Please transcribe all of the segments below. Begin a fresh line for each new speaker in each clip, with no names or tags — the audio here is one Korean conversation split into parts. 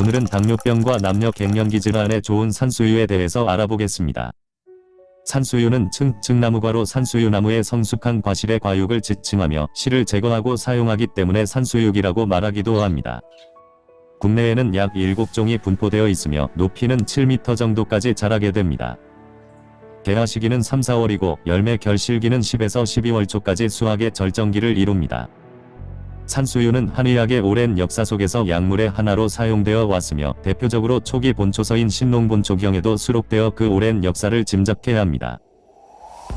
오늘은 당뇨병과 남녀 갱년기 질환에 좋은 산수유에 대해서 알아보겠습니다. 산수유는 층, 층나무과로 산수유나무의 성숙한 과실의 과육을 지칭하며 실을 제거하고 사용하기 때문에 산수육이라고 말하기도 합니다. 국내에는 약 7종이 분포되어 있으며 높이는 7m 정도까지 자라게 됩니다. 개화 시기는 3, 4월이고 열매 결실기는 10에서 12월 초까지 수확의 절정기를 이룹니다. 산수유는 한의학의 오랜 역사 속에서 약물의 하나로 사용되어 왔으며 대표적으로 초기 본초서인 신농본초경에도 수록되어 그 오랜 역사를 짐작해야 합니다.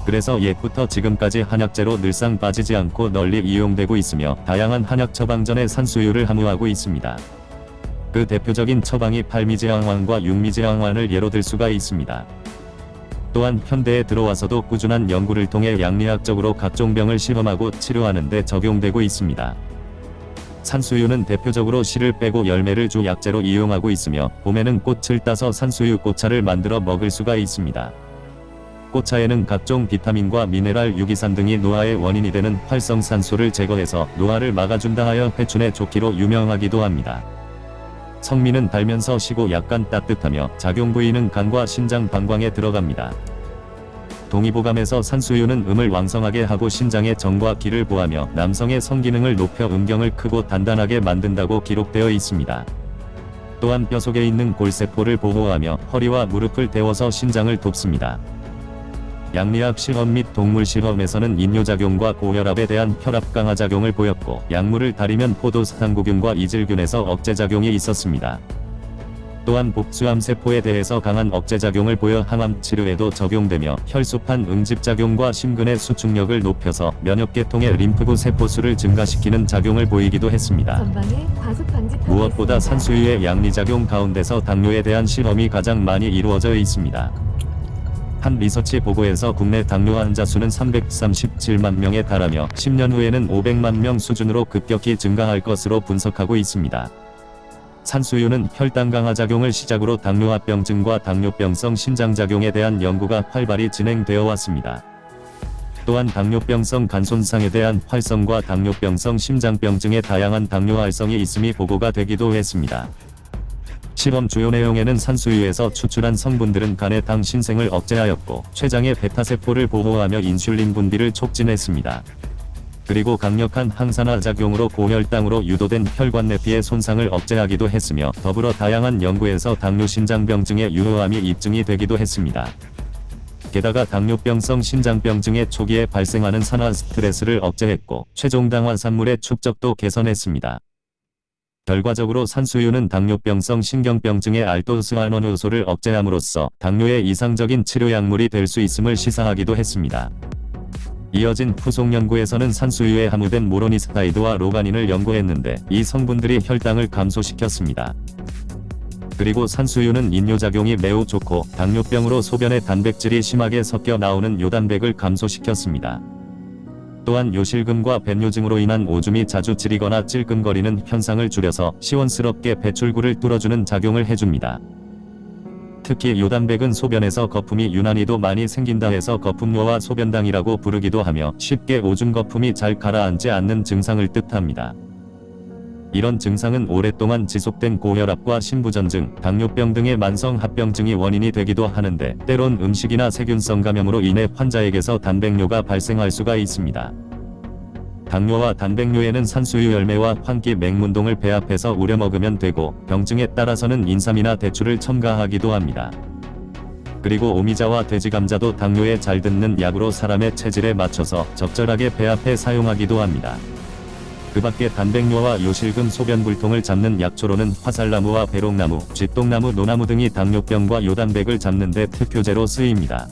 그래서 옛부터 지금까지 한약재로 늘상 빠지지 않고 널리 이용되고 있으며 다양한 한약 처방전에 산수유를 함유하고 있습니다. 그 대표적인 처방이 팔미제항환과 육미제항환을 예로 들 수가 있습니다. 또한 현대에 들어와서도 꾸준한 연구를 통해 양리학적으로 각종 병을 실험하고 치료하는 데 적용되고 있습니다. 산수유는 대표적으로 씨를 빼고 열매를 주 약재로 이용하고 있으며 봄에는 꽃을 따서 산수유 꽃차를 만들어 먹을 수가 있습니다. 꽃차에는 각종 비타민과 미네랄 유기산 등이 노화의 원인이 되는 활성산소를 제거해서 노화를 막아준다 하여 회춘에 좋기로 유명하기도 합니다. 성미는 달면서 시고 약간 따뜻하며 작용 부위는 간과 신장 방광에 들어갑니다. 동의보감에서 산수유는 음을 왕성하게 하고 신장의 정과 기를 보하며 남성의 성기능을 높여 음경을 크고 단단하게 만든다고 기록되어 있습니다. 또한 뼈 속에 있는 골세포를 보호하며 허리와 무릎을 데워서 신장을 돕습니다. 양리학 실험 및 동물 실험에서는 인뇨작용과 고혈압에 대한 혈압 강화 작용을 보였고 약물을 다리면 포도사상구균과 이질균에서 억제작용이 있었습니다. 또한 복수암 세포에 대해서 강한 억제작용을 보여 항암 치료에도 적용되며 혈소판 응집작용과 심근의 수축력을 높여서 면역계통의 림프구 세포수를 증가시키는 작용을 보이기도 했습니다. 무엇보다 산수유의 양리작용 가운데서 당뇨에 대한 실험이 가장 많이 이루어져 있습니다. 한 리서치 보고에서 국내 당뇨 환자 수는 337만 명에 달하며 10년 후에는 500만 명 수준으로 급격히 증가할 것으로 분석하고 있습니다. 산수유는 혈당 강화 작용을 시작으로 당뇨합병증과 당뇨병성 신장작용에 대한 연구가 활발히 진행되어 왔습니다. 또한 당뇨병성 간손상에 대한 활성과 당뇨병성 심장병증의 다양한 당뇨 활성이 있음이 보고가 되기도 했습니다. 실험 주요 내용에는 산수유에서 추출한 성분들은 간의 당 신생을 억제하였고 췌장의 베타세포를 보호하며 인슐린 분비를 촉진했습니다. 그리고 강력한 항산화 작용으로 고혈당으로 유도된 혈관 내피의 손상을 억제하기도 했으며 더불어 다양한 연구에서 당뇨 신장병증의 유효함이 입증이 되기도 했습니다. 게다가 당뇨병성 신장병증의 초기에 발생하는 산화 스트레스를 억제했고 최종 당화 산물의 축적도 개선했습니다. 결과적으로 산수유는 당뇨병성 신경병증의 알도스환원 요소를 억제함으로써 당뇨의 이상적인 치료 약물이 될 수 있음을 시사하기도 했습니다. 이어진 후속 연구에서는 산수유에 함유된 모로니스타이드와 로가닌을 연구했는데 이 성분들이 혈당을 감소시켰습니다. 그리고 산수유는 인뇨작용이 매우 좋고 당뇨병으로 소변에 단백질이 심하게 섞여 나오는 요단백을 감소시켰습니다. 또한 요실금과 뱃요증으로 인한 오줌이 자주 찌리거나 찔끔거리는 현상을 줄여서 시원스럽게 배출구를 뚫어주는 작용을 해줍니다. 특히 요단백은 소변에서 거품이 유난히도 많이 생긴다 해서 거품요와 소변당이라고 부르기도 하며 쉽게 오줌 거품이 잘 가라앉지 않는 증상을 뜻합니다. 이런 증상은 오랫동안 지속된 고혈압과 신부전증, 당뇨병 등의 만성 합병증이 원인이 되기도 하는데 때론 음식이나 세균성 감염으로 인해 환자에게서 단백뇨가 발생할 수가 있습니다. 당뇨와 단백뇨에는 산수유 열매와 환기 맹문동을 배합해서 우려 먹으면 되고 병증에 따라서는 인삼이나 대추를 첨가하기도 합니다. 그리고 오미자와 돼지감자도 당뇨에 잘 듣는 약으로 사람의 체질에 맞춰서 적절하게 배합해 사용하기도 합니다. 그 밖에 단백뇨와 요실금 소변불통을 잡는 약초로는 화살나무와 배롱나무, 쥐똥나무, 노나무 등이 당뇨병과 요단백을 잡는 데 특효제로 쓰입니다.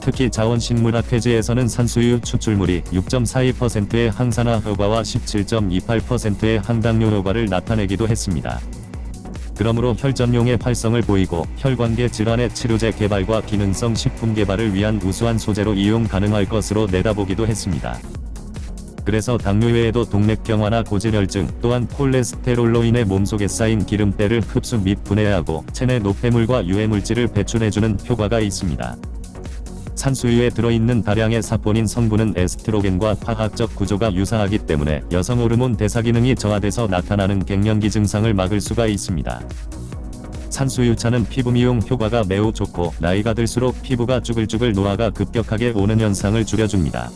특히 자원식물학 회지에서는 산수유 추출물이 6.42%의 항산화 효과와 17.28%의 항당뇨 효과를 나타내기도 했습니다. 그러므로 혈전용의 활성을 보이고 혈관계 질환의 치료제 개발과 기능성 식품 개발을 위한 우수한 소재로 이용 가능할 것으로 내다보기도 했습니다. 그래서 당뇨 외에도 동맥경화나 고지혈증 또한 콜레스테롤로 인해 몸속에 쌓인 기름때를 흡수 및 분해하고 체내 노폐물과 유해물질을 배출해주는 효과가 있습니다. 산수유에 들어있는 다량의 사포닌 성분은 에스트로겐과 화학적 구조가 유사하기 때문에 여성 호르몬 대사 기능이 저하돼서 나타나는 갱년기 증상을 막을 수가 있습니다. 산수유차는 피부 미용 효과가 매우 좋고 나이가 들수록 피부가 쭈글쭈글 노화가 급격하게 오는 현상을 줄여줍니다.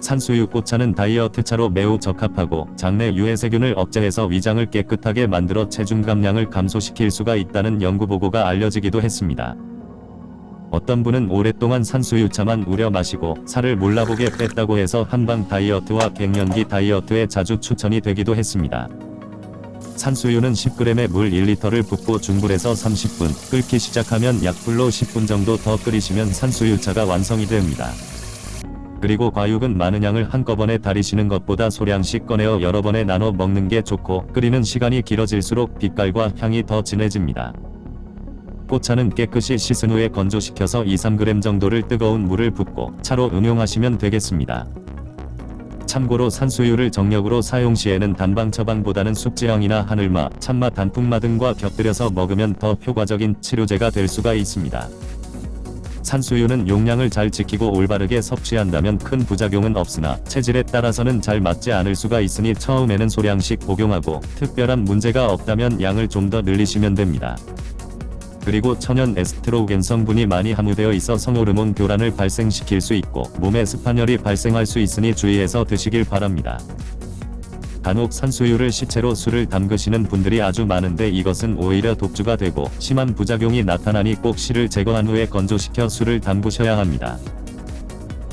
산수유 꽃차는 다이어트차로 매우 적합하고 장내 유해세균을 억제해서 위장을 깨끗하게 만들어 체중 감량을 감소시킬 수가 있다는 연구 보고가 알려지기도 했습니다. 어떤 분은 오랫동안 산수유차만 우려 마시고 살을 몰라보게 뺐다고 해서 한방 다이어트와 갱년기 다이어트에 자주 추천이 되기도 했습니다. 산수유는 10g에 물 1리터를 붓고 중불에서 30분 끓기 시작하면 약불로 10분 정도 더 끓이시면 산수유차가 완성이 됩니다. 그리고 과육은 많은 양을 한꺼번에 다리시는 것보다 소량씩 꺼내어 여러 번에 나눠 먹는 게 좋고 끓이는 시간이 길어질수록 빛깔과 향이 더 진해집니다. 꽃차는 깨끗이 씻은 후에 건조시켜서 2-3g 정도를 뜨거운 물을 붓고 차로 응용하시면 되겠습니다. 참고로 산수유를 정력으로 사용 시에는 단방 처방보다는 숙지향이나 하늘마, 참마 단풍마 등과 곁들여서 먹으면 더 효과적인 치료제가 될 수가 있습니다. 산수유는 용량을 잘 지키고 올바르게 섭취한다면 큰 부작용은 없으나 체질에 따라서는 잘 맞지 않을 수가 있으니 처음에는 소량씩 복용하고 특별한 문제가 없다면 양을 좀 더 늘리시면 됩니다. 그리고 천연 에스트로겐 성분이 많이 함유되어 있어 성호르몬 교란을 발생시킬 수 있고 몸에 습한열이 발생할 수 있으니 주의해서 드시길 바랍니다. 간혹 산수유를 시체로 술을 담그시는 분들이 아주 많은데 이것은 오히려 독주가 되고 심한 부작용이 나타나니 꼭 실을 제거한 후에 건조시켜 술을 담그셔야 합니다.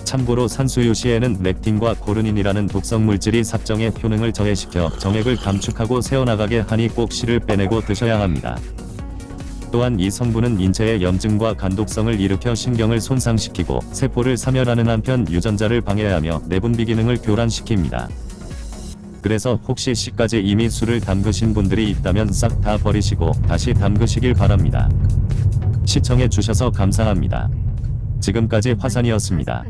참고로 산수유 시에는 렉틴과 코르닌이라는 독성 물질이 삽정의 효능을 저해시켜 정액을 감축하고 새어나가게 하니 꼭 실을 빼내고 드셔야 합니다. 또한 이 성분은 인체의 염증과 간독성을 일으켜 신경을 손상시키고 세포를 사멸하는 한편 유전자를 방해하며 내분비 기능을 교란시킵니다. 그래서 혹시 시까지 이미 술을 담그신 분들이 있다면 싹 다 버리시고 다시 담그시길 바랍니다. 시청해 주셔서 감사합니다. 지금까지 화산이었습니다.